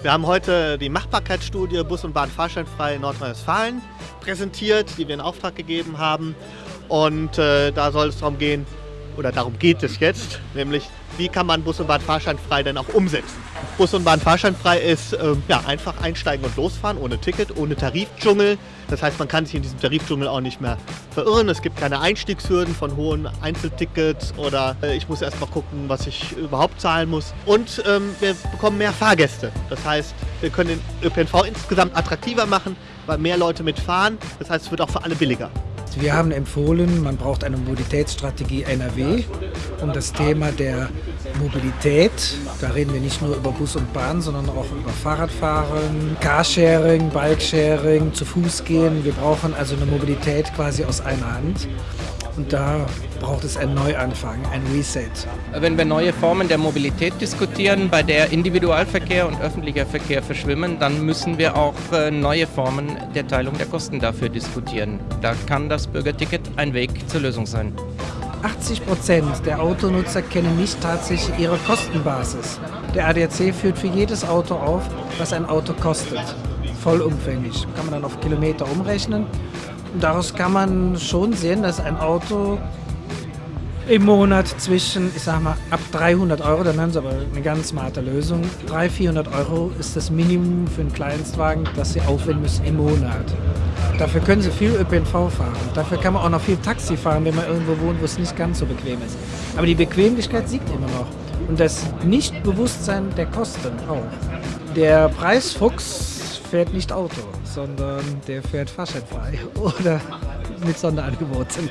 Wir haben heute die Machbarkeitsstudie Bus und Bahn fahrscheinfrei in Nordrhein-Westfalen präsentiert, die wir in Auftrag gegeben haben. Und äh, da soll es darum gehen, oder darum geht es jetzt, nämlich wie kann man Bus und Bahn fahrscheinfrei denn auch umsetzen. Bus und Bahn fahrscheinfrei ist äh, ja, einfach einsteigen und losfahren, ohne Ticket, ohne Tarifdschungel. Das heißt, man kann sich in diesem Tarifdschungel auch nicht mehr verirren. Es gibt keine Einstiegshürden von hohen Einzeltickets oder äh, ich muss erst mal gucken, was ich überhaupt zahlen muss. Und ähm, wir bekommen mehr Fahrgäste. Das heißt, wir können den ÖPNV insgesamt attraktiver machen, weil mehr Leute mitfahren. Das heißt, es wird auch für alle billiger. Wir haben empfohlen, man braucht eine Mobilitätsstrategie NRW, um das Thema der Mobilität, da reden wir nicht nur über Bus und Bahn, sondern auch über Fahrradfahren, Carsharing, Bikesharing, zu Fuß gehen. Wir brauchen also eine Mobilität quasi aus einer Hand. Und da braucht es einen Neuanfang, ein Reset. Wenn wir neue Formen der Mobilität diskutieren, bei der Individualverkehr und öffentlicher Verkehr verschwimmen, dann müssen wir auch äh, neue Formen der Teilung der Kosten dafür diskutieren. Da kann das Bürgerticket ein Weg zur Lösung sein. 80 Prozent der Autonutzer kennen nicht tatsächlich ihre Kostenbasis. Der ADAC führt für jedes Auto auf, was ein Auto kostet. Vollumfänglich. Kann man dann auf Kilometer umrechnen daraus kann man schon sehen, dass ein Auto im Monat zwischen, ich sag mal, ab 300 Euro, dann haben sie aber eine ganz smarte Lösung. 300, 400 Euro ist das Minimum für einen Kleinstwagen, das sie aufwenden müssen im Monat. Dafür können sie viel ÖPNV fahren. Dafür kann man auch noch viel Taxi fahren, wenn man irgendwo wohnt, wo es nicht ganz so bequem ist. Aber die Bequemlichkeit siegt immer noch. Und das Nichtbewusstsein der Kosten auch. Der Preisfuchs fährt nicht Auto, sondern der fährt fahrscheinfrei oder mit Sonderangeboten.